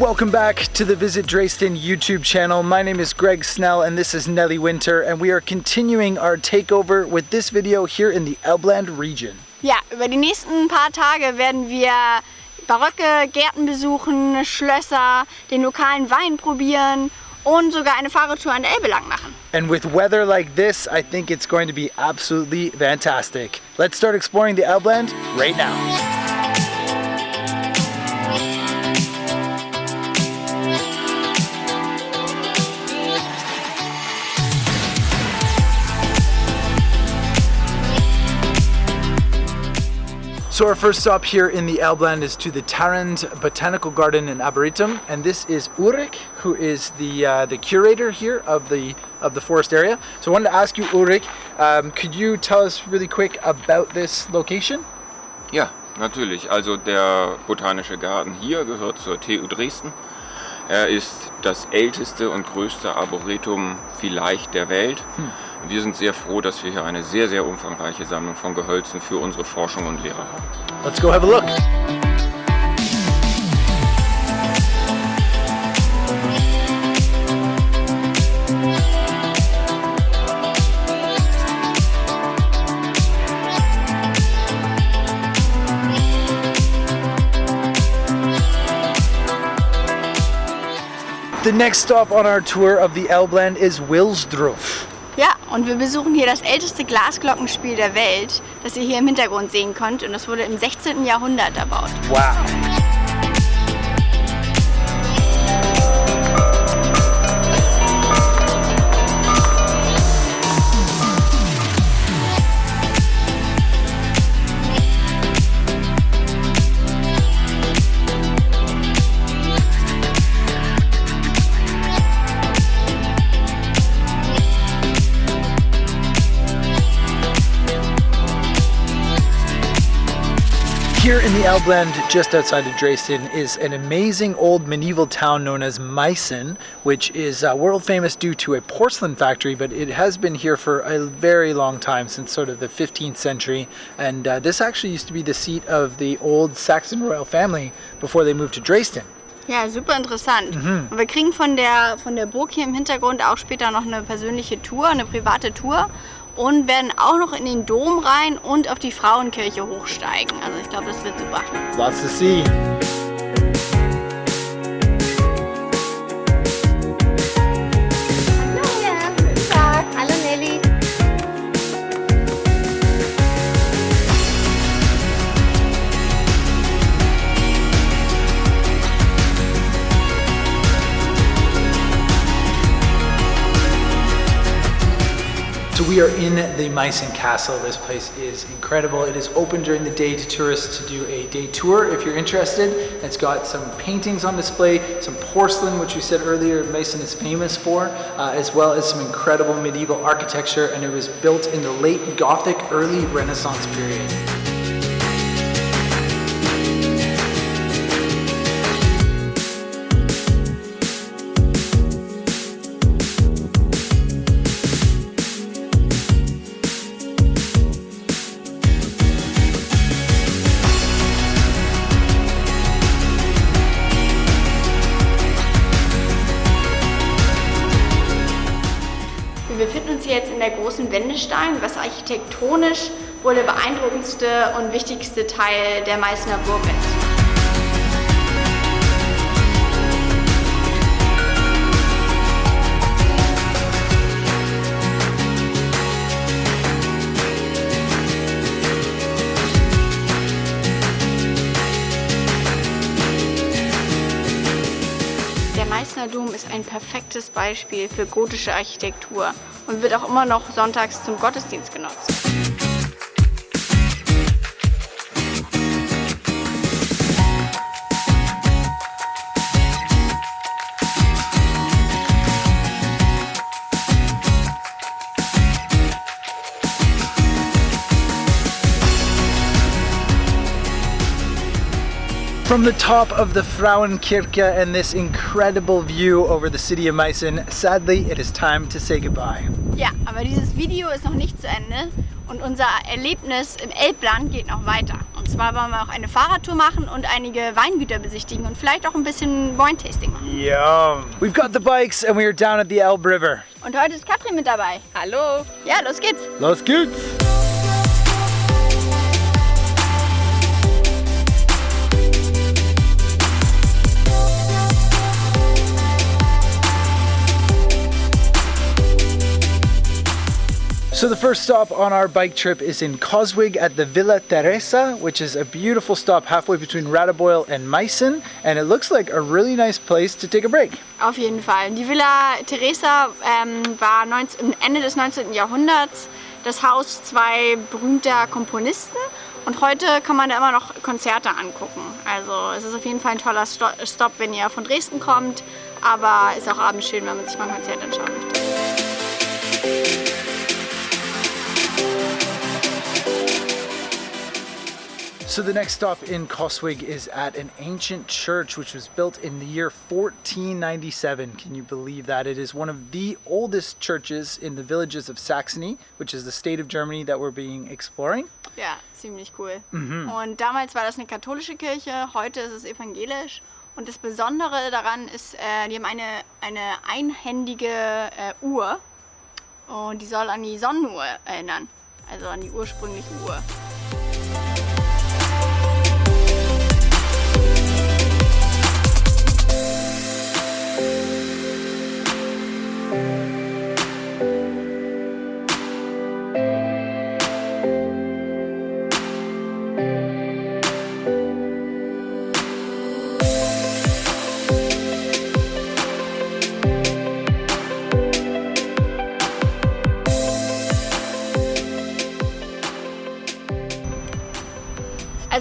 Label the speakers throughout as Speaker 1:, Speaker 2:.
Speaker 1: Welcome back to the Visit Dresden YouTube channel. My name is Greg Snell and this is Nelly Winter and we are continuing our takeover with this video here in the Elbland region.
Speaker 2: Ja, über die nächsten paar Tage werden wir barocke Gärten besuchen, Schlösser, den lokalen Wein probieren und sogar eine Fahrradtour an der Elbe lang machen.
Speaker 1: And with weather like this, I think it's going to be absolutely fantastic. Let's start exploring the Elbland right now. So our first stop here in the Elbland is to the Tharandt Botanical Garden in Arboretum, and this is Ulrich, who is the uh, the curator here of the of the forest area. So I wanted to ask you, Ulrich, um, could you tell us really quick about this location?
Speaker 3: Ja, natürlich. Also der Botanische Garten hier gehört zur TU Dresden. Er ist das älteste und größte Arboretum vielleicht der Welt. Hm. Wir sind sehr froh, dass wir hier eine sehr, sehr umfangreiche Sammlung von Gehölzen für unsere Forschung und Lehre haben.
Speaker 1: Let's go have a look. The next stop on our tour of the Elbland is Wilsdruff.
Speaker 2: Ja, und wir besuchen hier das älteste Glasglockenspiel der Welt, das ihr hier im Hintergrund sehen könnt. Und das wurde im 16. Jahrhundert erbaut.
Speaker 1: Wow. Here in the Elbland, just outside of Dresden, is an amazing old medieval town known as Meissen, which is uh, world famous due to a porcelain factory, but it has been here for a very long time, since sort of the 15th century. And uh, this actually used to be the seat of the old Saxon royal family before they moved to Dresden.
Speaker 2: Ja, super interessant. Mhm. Und wir kriegen von der, von der Burg hier im Hintergrund auch später noch eine persönliche Tour, eine private Tour und werden auch noch in den Dom rein und auf die Frauenkirche hochsteigen. Also ich glaube, das wird super.
Speaker 1: Lots to see. We are in the Meissen Castle. This place is incredible. It is open during the day to tourists to do a day tour if you're interested. It's got some paintings on display, some porcelain, which we said earlier Meissen is famous for, uh, as well as some incredible medieval architecture, and it was built in the late Gothic, early Renaissance period.
Speaker 2: Großen Wendestein, was architektonisch wohl der beeindruckendste und wichtigste Teil der Meißner Burg ist. Meißner Dom ist ein perfektes Beispiel für gotische Architektur und wird auch immer noch sonntags zum Gottesdienst genutzt.
Speaker 1: From the top of the Frauenkirche and this incredible view over the city of Meissen, sadly it is time to say goodbye.
Speaker 2: Ja, aber dieses Video ist noch nicht zu Ende und unser Erlebnis im Elbland geht noch weiter. Und zwar wollen wir auch eine Fahrradtour machen und einige Weingüter besichtigen und vielleicht auch ein bisschen Wine-Tasting machen.
Speaker 1: Yum. We've got the bikes and we are down at the Elbe River.
Speaker 2: Und heute ist Katrin mit dabei.
Speaker 4: Hallo!
Speaker 2: Ja, los geht's!
Speaker 1: Los geht's! So the first stop on our bike trip is in Coswig at the Villa Teresa, which is a beautiful stop halfway between Radebeul and Meissen. And it looks like a really nice place to take a break.
Speaker 2: Auf jeden Fall. Die Villa Teresa ähm, war 19, Ende des 19. Jahrhunderts das Haus zwei berühmter Komponisten und heute kann man da immer noch Konzerte angucken. Also es ist auf jeden Fall ein toller Stopp, wenn ihr von Dresden kommt, aber ist auch abends schön, wenn man sich mal ein Konzert anschauen möchte.
Speaker 1: So the next stop in Coswig is at an ancient church which was built in the year 1497. Can you believe that? It is one of the oldest churches in the villages of Saxony, which is the state of Germany that we're being exploring.
Speaker 2: Ja, ziemlich cool. Mhm. Und damals war das eine katholische Kirche, heute ist es evangelisch. Und das Besondere daran ist, äh, die haben eine, eine einhändige äh, Uhr und die soll an die Sonnenuhr erinnern, also an die ursprüngliche Uhr.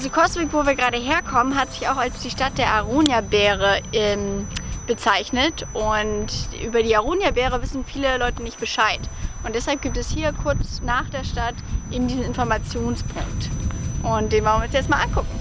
Speaker 2: Also Coswig, wo wir gerade herkommen, hat sich auch als die Stadt der Aronia-Beere ähm, bezeichnet und über die Aronia-Beere wissen viele Leute nicht Bescheid. Und deshalb gibt es hier kurz nach der Stadt eben diesen Informationspunkt. Und den wollen wir uns jetzt mal angucken.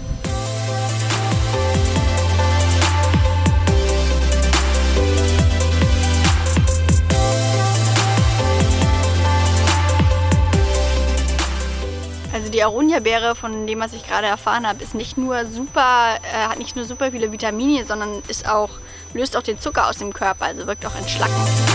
Speaker 2: Die Aronia-Beere, von dem was ich gerade erfahren habe, ist nicht nur super, äh, hat nicht nur super viele Vitamine, sondern ist auch, löst auch den Zucker aus dem Körper, also wirkt auch entschlackend.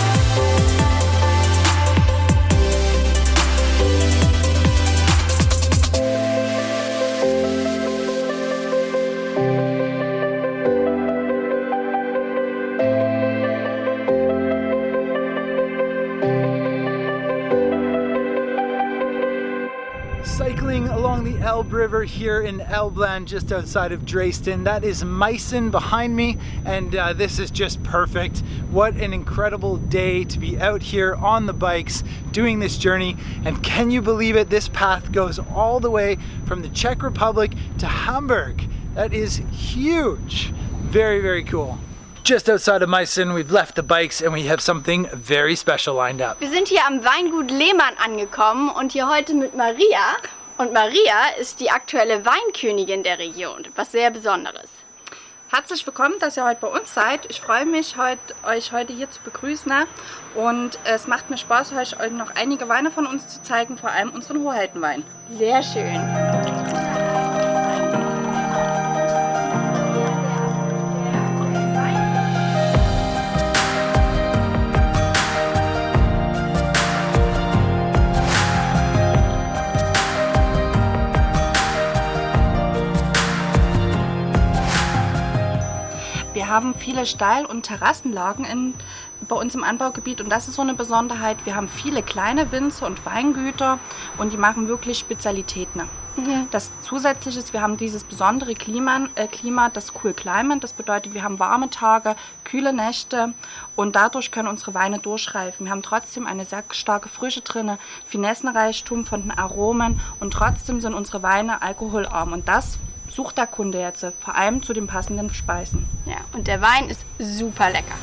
Speaker 1: Elbe River here in Elbland, just outside of Dresden. That is Meissen behind me, and uh, this is just perfect. What an incredible day to be out here on the bikes, doing this journey. And can you believe it? This path goes all the way from the Czech Republic to Hamburg. That is huge. Very, very cool. Just outside of Meissen, we've left the bikes and we have something very special lined up.
Speaker 2: Wir sind hier am Weingut Lehmann angekommen und hier heute mit Maria. Und Maria ist die aktuelle Weinkönigin der Region, was sehr Besonderes.
Speaker 4: Herzlich willkommen, dass ihr heute bei uns seid. Ich freue mich, heute, euch heute hier zu begrüßen. Und es macht mir Spaß, euch noch einige Weine von uns zu zeigen, vor allem unseren Hoheitenwein.
Speaker 2: Sehr schön.
Speaker 4: Haben viele Steil- und Terrassenlagen in, bei uns im Anbaugebiet und das ist so eine Besonderheit. Wir haben viele kleine Winzer und Weingüter und die machen wirklich Spezialitäten. Mhm. Das zusätzliche ist, wir haben dieses besondere Klima, äh, Klima, das Cool Climate. Das bedeutet, wir haben warme Tage, kühle Nächte und dadurch können unsere Weine durchreifen. Wir haben trotzdem eine sehr starke Frische drin, Finessenreichtum von den Aromen und trotzdem sind unsere Weine alkoholarm und das sucht der Kunde jetzt vor allem zu den passenden Speisen.
Speaker 2: Ja, und der Wein ist super lecker.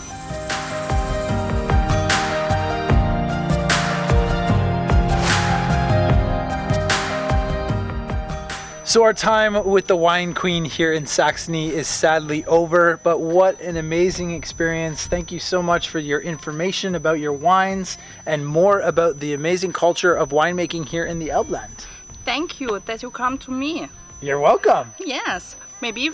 Speaker 1: So our time with the wine queen here in Saxony is sadly over, but what an amazing experience. Thank you so much for your information about your wines and more about the amazing culture of winemaking here in the Elbland.
Speaker 4: Thank you that you come to me.
Speaker 1: You're welcome.
Speaker 4: Yes, maybe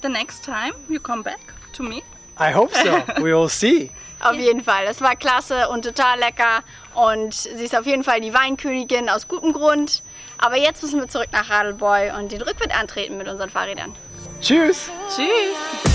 Speaker 4: the next time you come back to me.
Speaker 1: I hope so. we will see.
Speaker 2: Auf jeden Fall, das war klasse und total lecker und sie ist auf jeden Fall die Weinkönigin aus gutem Grund. Aber jetzt müssen wir zurück nach Radelboy und den Rückwärts antreten mit unseren Fahrrädern.
Speaker 1: Tschüss.
Speaker 4: Tschüss.